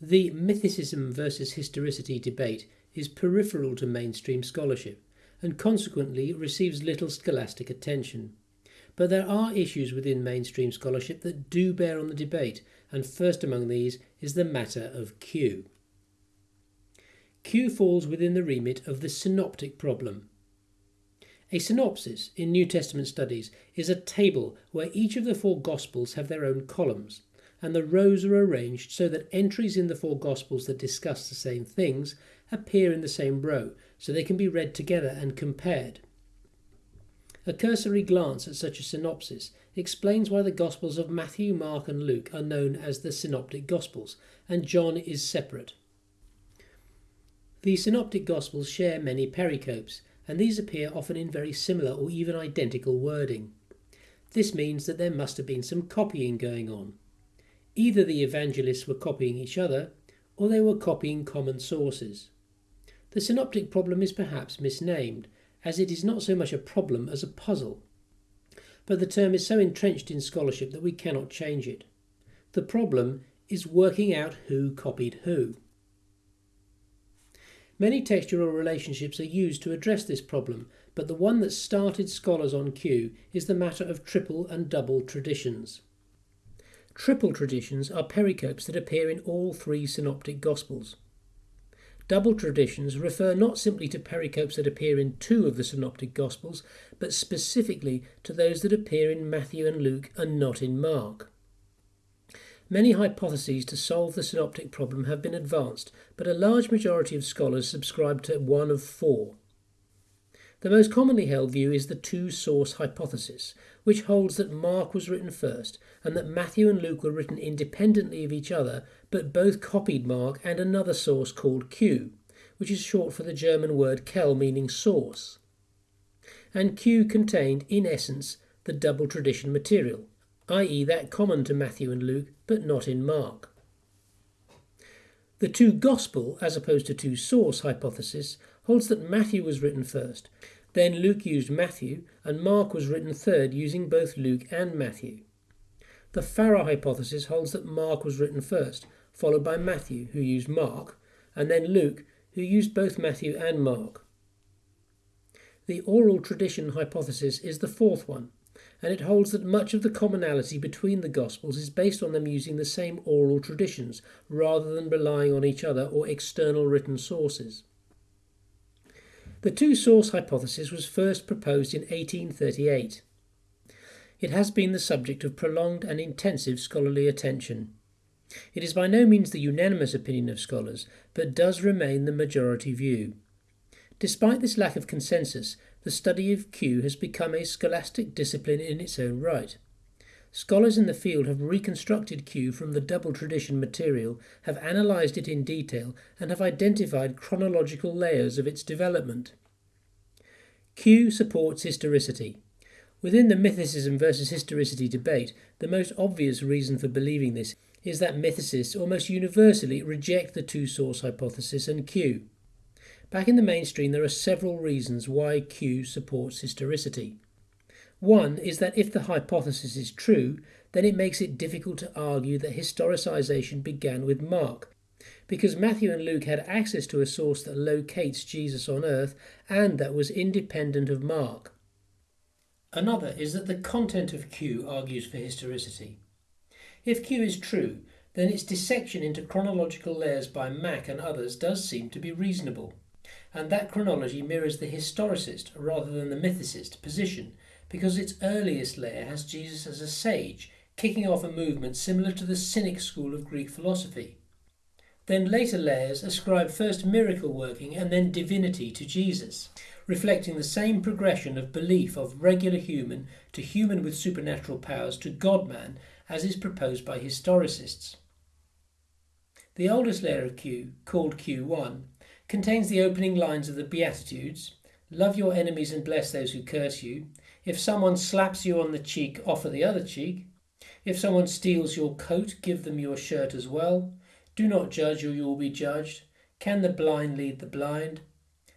The mythicism versus historicity debate is peripheral to mainstream scholarship and consequently receives little scholastic attention. But there are issues within mainstream scholarship that do bear on the debate, and first among these is the matter of Q. Q falls within the remit of the synoptic problem. A synopsis in New Testament studies is a table where each of the four Gospels have their own columns, and the rows are arranged so that entries in the four Gospels that discuss the same things appear in the same row, so they can be read together and compared. A cursory glance at such a synopsis explains why the Gospels of Matthew, Mark, and Luke are known as the Synoptic Gospels, and John is separate. The Synoptic Gospels share many pericopes, and these appear often in very similar or even identical wording. This means that there must have been some copying going on. Either the evangelists were copying each other, or they were copying common sources. The synoptic problem is perhaps misnamed, as it is not so much a problem as a puzzle. But the term is so entrenched in scholarship that we cannot change it. The problem is working out who copied who. Many textual relationships are used to address this problem, but the one that started scholars on Q is the matter of triple and double traditions. Triple traditions are pericopes that appear in all three synoptic gospels. Double traditions refer not simply to pericopes that appear in two of the synoptic gospels, but specifically to those that appear in Matthew and Luke and not in Mark. Many hypotheses to solve the synoptic problem have been advanced, but a large majority of scholars subscribe to one of four. The most commonly held view is the two source hypothesis, which holds that Mark was written first and that Matthew and Luke were written independently of each other, but both copied Mark and another source called Q, which is short for the German word Quelle meaning source. And Q contained, in essence, the double tradition material, i.e., that common to Matthew and Luke, but not in Mark. The two gospel, as opposed to two source hypothesis, holds that Matthew was written first. Then Luke used Matthew, and Mark was written third, using both Luke and Matthew. The Farrer hypothesis holds that Mark was written first, followed by Matthew, who used Mark, and then Luke, who used both Matthew and Mark. The oral tradition hypothesis is the fourth one, and it holds that much of the commonality between the Gospels is based on them using the same oral traditions rather than relying on each other or external written sources. The two source hypothesis was first proposed in 1838. It has been the subject of prolonged and intensive scholarly attention. It is by no means the unanimous opinion of scholars, but does remain the majority view. Despite this lack of consensus, the study of Q has become a scholastic discipline in its own right. Scholars in the field have reconstructed Q from the double tradition material, have analysed it in detail, and have identified chronological layers of its development. Q supports historicity. Within the mythicism versus historicity debate, the most obvious reason for believing this is that mythicists almost universally reject the two source hypothesis and Q. Back in the mainstream, there are several reasons why Q supports historicity. One is that if the hypothesis is true, then it makes it difficult to argue that historicisation began with Mark, because Matthew and Luke had access to a source that locates Jesus on earth and that was independent of Mark. Another is that the content of Q argues for historicity. If Q is true, then its dissection into chronological layers by Mack and others does seem to be reasonable and that chronology mirrors the historicist rather than the mythicist position because its earliest layer has Jesus as a sage, kicking off a movement similar to the Cynic school of Greek philosophy. Then later layers ascribe first miracle working and then divinity to Jesus, reflecting the same progression of belief of regular human to human with supernatural powers to God man as is proposed by historicists. The oldest layer of Q, called Q1, contains the opening lines of the Beatitudes Love your enemies and bless those who curse you. If someone slaps you on the cheek, offer the other cheek. If someone steals your coat, give them your shirt as well. Do not judge, or you will be judged. Can the blind lead the blind?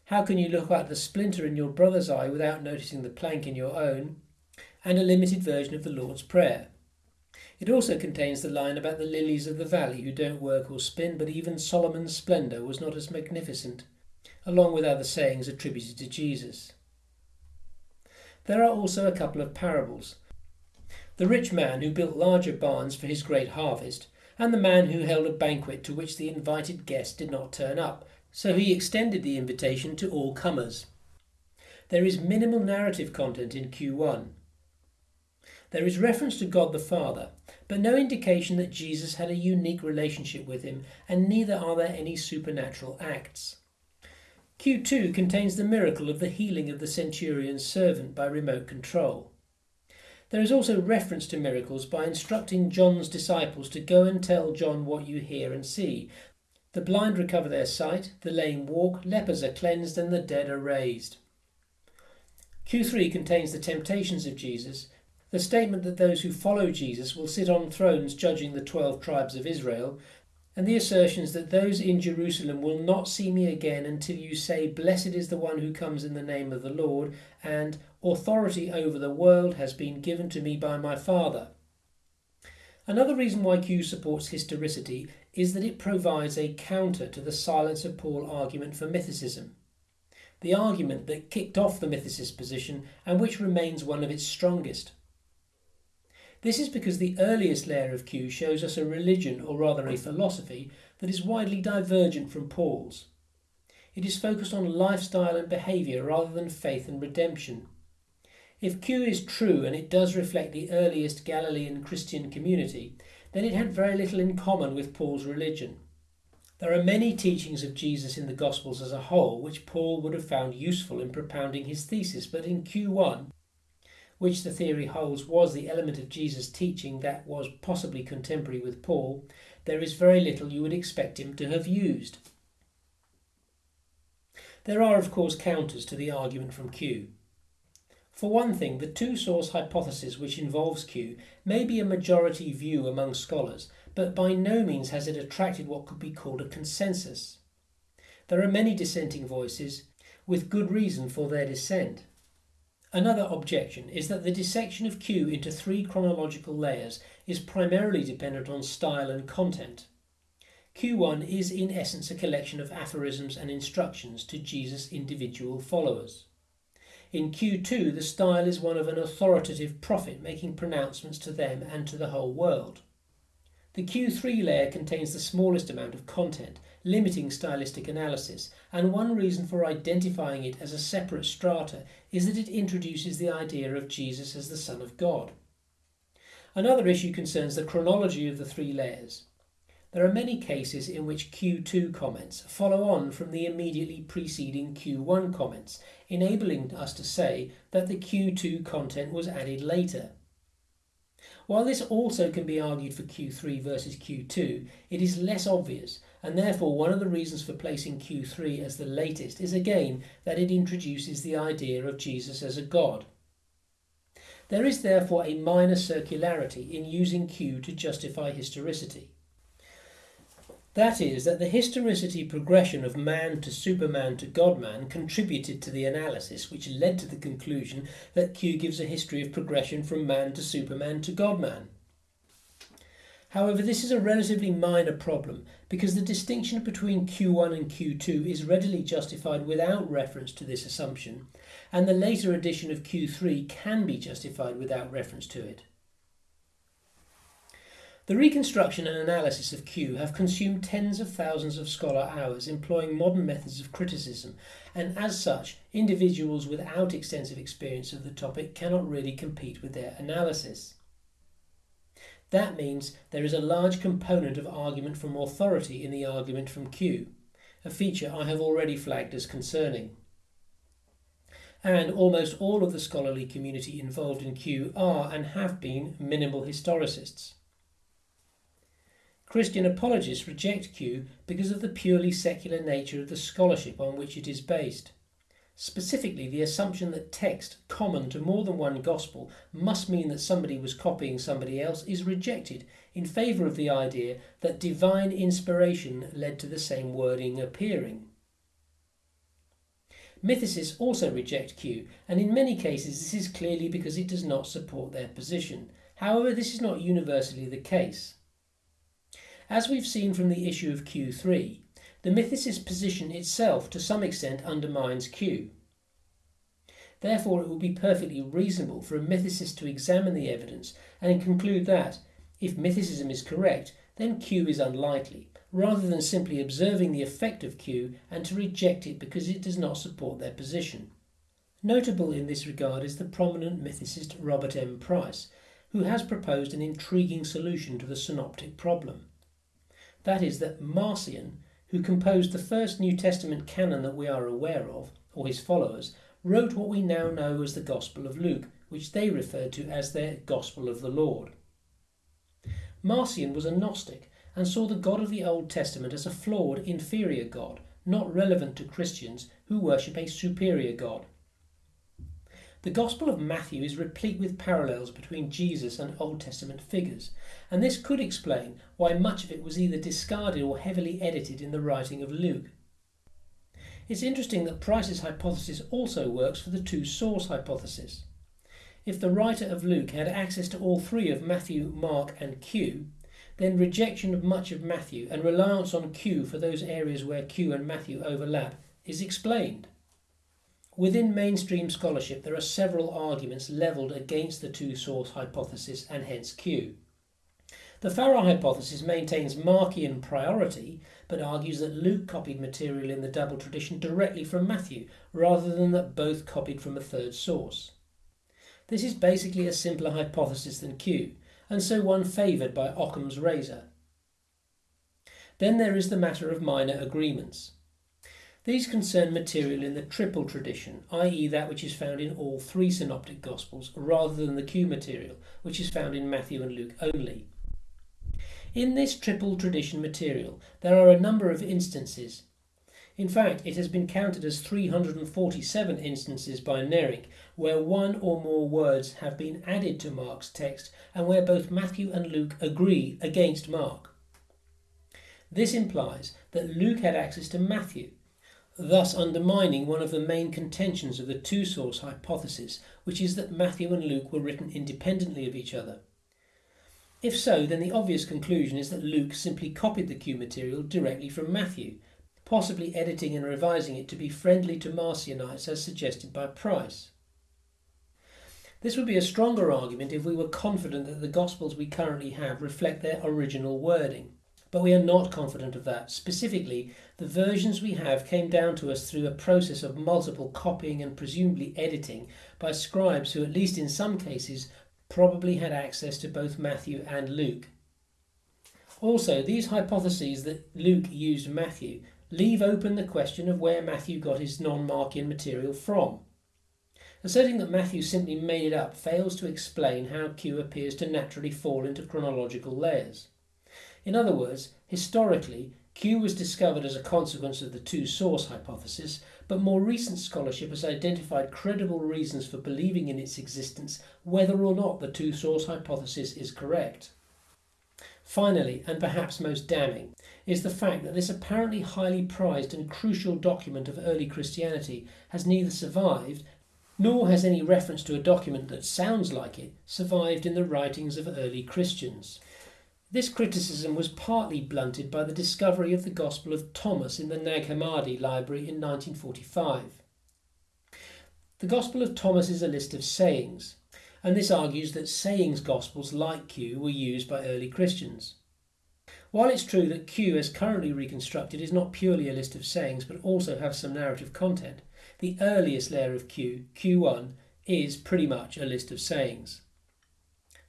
How can you look at the splinter in your brother's eye without noticing the plank in your own? And a limited version of the Lord's Prayer. It also contains the line about the lilies of the valley who don't work or spin, but even Solomon's splendour was not as magnificent, along with other sayings attributed to Jesus. There are also a couple of parables. The rich man who built larger barns for his great harvest, and the man who held a banquet to which the invited guest did not turn up, so he extended the invitation to all comers. There is minimal narrative content in Q1. There is reference to God the Father, but no indication that Jesus had a unique relationship with him, and neither are there any supernatural acts. Q2 contains the miracle of the healing of the centurion's servant by remote control. There is also reference to miracles by instructing John's disciples to go and tell John what you hear and see. The blind recover their sight, the lame walk, lepers are cleansed, and the dead are raised. Q3 contains the temptations of Jesus, the statement that those who follow Jesus will sit on thrones judging the twelve tribes of Israel, and the assertions that those in Jerusalem will not see me again until you say, Blessed is the one who comes in the name of the Lord, and authority over the world has been given to me by my Father. Another reason why Q supports historicity is that it provides a counter to the silence of Paul argument for mythicism. The argument that kicked off the mythicist position and which remains one of its strongest. This is because the earliest layer of Q shows us a religion, or rather a philosophy, that is widely divergent from Paul's. It is focused on lifestyle and behaviour rather than faith and redemption. If Q is true and it does reflect the earliest Galilean Christian community, then it had very little in common with Paul's religion. There are many teachings of Jesus in the Gospels as a whole which Paul would have found useful in propounding his thesis, but in Q1 which the theory holds was the element of Jesus' teaching that was possibly contemporary with Paul, there is very little you would expect him to have used. There are, of course, counters to the argument from Q. For one thing, the two source hypothesis which involves Q may be a majority view among scholars, but by no means has it attracted what could be called a consensus. There are many dissenting voices, with good reason for their dissent. Another objection is that the dissection of Q into three chronological layers is primarily dependent on style and content. Q1 is in essence a collection of aphorisms and instructions to Jesus' individual followers. In Q2, the style is one of an authoritative prophet making pronouncements to them and to the whole world. The Q3 layer contains the smallest amount of content, limiting stylistic analysis, and one reason for identifying it as a separate strata is that it introduces the idea of Jesus as the Son of God. Another issue concerns the chronology of the three layers. There are many cases in which Q2 comments follow on from the immediately preceding Q1 comments, enabling us to say that the Q2 content was added later. While this also can be argued for Q3 versus Q2, it is less obvious, and therefore one of the reasons for placing Q3 as the latest is again that it introduces the idea of Jesus as a God. There is therefore a minor circularity in using Q to justify historicity. That is, that the historicity progression of man to superman to godman contributed to the analysis, which led to the conclusion that Q gives a history of progression from man to superman to godman. However, this is a relatively minor problem because the distinction between Q1 and Q2 is readily justified without reference to this assumption, and the later addition of Q3 can be justified without reference to it. The reconstruction and analysis of Q have consumed tens of thousands of scholar hours employing modern methods of criticism, and as such, individuals without extensive experience of the topic cannot really compete with their analysis. That means there is a large component of argument from authority in the argument from Q, a feature I have already flagged as concerning. And almost all of the scholarly community involved in Q are and have been minimal historicists. Christian apologists reject Q because of the purely secular nature of the scholarship on which it is based. Specifically, the assumption that text common to more than one gospel must mean that somebody was copying somebody else is rejected in favour of the idea that divine inspiration led to the same wording appearing. Mythicists also reject Q, and in many cases this is clearly because it does not support their position. However, this is not universally the case. As we've seen from the issue of Q3, the mythicist position itself to some extent undermines Q. Therefore, it would be perfectly reasonable for a mythicist to examine the evidence and conclude that, if mythicism is correct, then Q is unlikely, rather than simply observing the effect of Q and to reject it because it does not support their position. Notable in this regard is the prominent mythicist Robert M. Price, who has proposed an intriguing solution to the synoptic problem. That is, that Marcion, who composed the first New Testament canon that we are aware of, or his followers, wrote what we now know as the Gospel of Luke, which they referred to as their Gospel of the Lord. Marcion was a Gnostic and saw the God of the Old Testament as a flawed, inferior God, not relevant to Christians who worship a superior God. The Gospel of Matthew is replete with parallels between Jesus and Old Testament figures, and this could explain why much of it was either discarded or heavily edited in the writing of Luke. It's interesting that Price's hypothesis also works for the two source hypothesis. If the writer of Luke had access to all three of Matthew, Mark, and Q, then rejection of much of Matthew and reliance on Q for those areas where Q and Matthew overlap is explained. Within mainstream scholarship, there are several arguments levelled against the two source hypothesis and hence Q. The Farrer hypothesis maintains Markian priority, but argues that Luke copied material in the double tradition directly from Matthew, rather than that both copied from a third source. This is basically a simpler hypothesis than Q, and so one favoured by Occam's razor. Then there is the matter of minor agreements. These concern material in the triple tradition, i.e., that which is found in all three synoptic Gospels, rather than the Q material, which is found in Matthew and Luke only. In this triple tradition material, there are a number of instances. In fact, it has been counted as 347 instances by Neirynck where one or more words have been added to Mark's text and where both Matthew and Luke agree against Mark. This implies that Luke had access to Matthew, thus undermining one of the main contentions of the two source hypothesis, which is that Matthew and Luke were written independently of each other. If so, then the obvious conclusion is that Luke simply copied the Q material directly from Matthew, possibly editing and revising it to be friendly to Marcionites as suggested by Price. This would be a stronger argument if we were confident that the Gospels we currently have reflect their original wording. But we are not confident of that. Specifically, the versions we have came down to us through a process of multiple copying and presumably editing by scribes who, at least in some cases, probably had access to both Matthew and Luke. Also, these hypotheses that Luke used Matthew leave open the question of where Matthew got his non Markian material from. Asserting that Matthew simply made it up fails to explain how Q appears to naturally fall into chronological layers. In other words, historically, Q was discovered as a consequence of the two source hypothesis, but more recent scholarship has identified credible reasons for believing in its existence, whether or not the two source hypothesis is correct. Finally, and perhaps most damning, is the fact that this apparently highly prized and crucial document of early Christianity has neither survived nor has any reference to a document that sounds like it survived in the writings of early Christians. This criticism was partly blunted by the discovery of the Gospel of Thomas in the Nag Hammadi library in 1945. The Gospel of Thomas is a list of sayings, and this argues that sayings Gospels like Q were used by early Christians. While it's true that Q, as currently reconstructed, is not purely a list of sayings but also has some narrative content, the earliest layer of Q, Q1, is pretty much a list of sayings.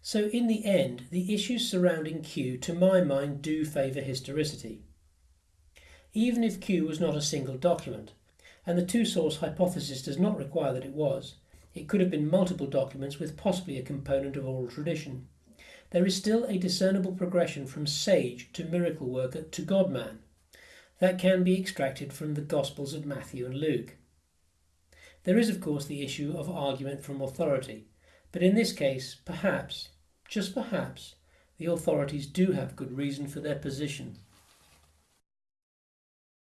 So, in the end, the issues surrounding Q, to my mind, do favour historicity. Even if Q was not a single document, and the two source hypothesis does not require that it was, it could have been multiple documents with possibly a component of oral tradition. There is still a discernible progression from sage to miracle worker to God man that can be extracted from the Gospels of Matthew and Luke. There is, of course, the issue of argument from authority, but in this case, perhaps, just perhaps, the authorities do have good reason for their position.